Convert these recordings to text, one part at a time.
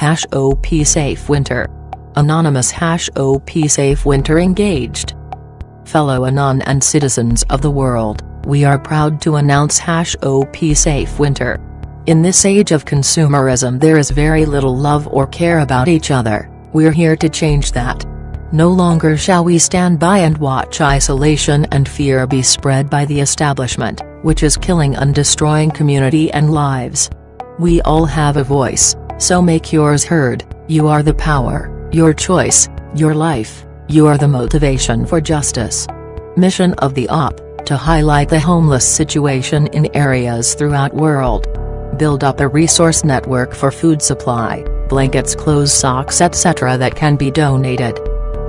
Hash OP Safe Winter. Anonymous Hash OP Safe Winter engaged. Fellow Anon and citizens of the world, we are proud to announce Hash OP Safe Winter. In this age of consumerism there is very little love or care about each other, we're here to change that. No longer shall we stand by and watch isolation and fear be spread by the establishment, which is killing and destroying community and lives. We all have a voice, so make yours heard, you are the power, your choice, your life, you are the motivation for justice. Mission of the OP, to highlight the homeless situation in areas throughout world. Build up a resource network for food supply, blankets clothes socks etc. that can be donated.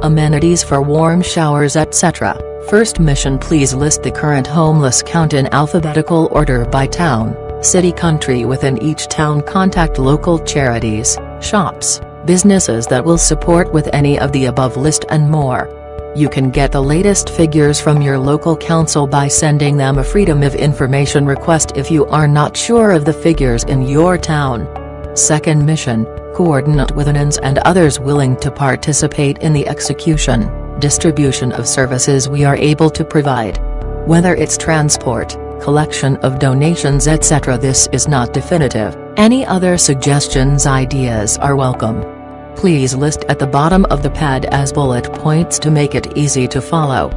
Amenities for warm showers etc. First mission please list the current homeless count in alphabetical order by town, city country within each town contact local charities, shops, businesses that will support with any of the above list and more. You can get the latest figures from your local council by sending them a Freedom of Information request if you are not sure of the figures in your town. Second mission, coordinate with ANONs and others willing to participate in the execution, distribution of services we are able to provide. Whether it's transport, collection of donations etc. this is not definitive, any other suggestions ideas are welcome. Please list at the bottom of the pad as bullet points to make it easy to follow.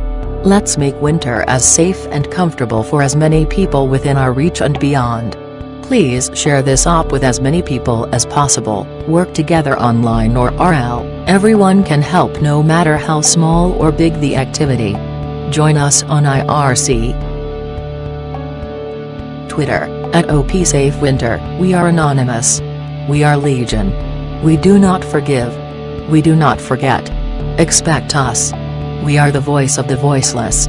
Let's make winter as safe and comfortable for as many people within our reach and beyond. Please share this op with as many people as possible, work together online or RL, everyone can help no matter how small or big the activity. Join us on IRC, Twitter, at OPSafeWinter, we are anonymous. We are Legion. We do not forgive. We do not forget. Expect us. We are the voice of the voiceless.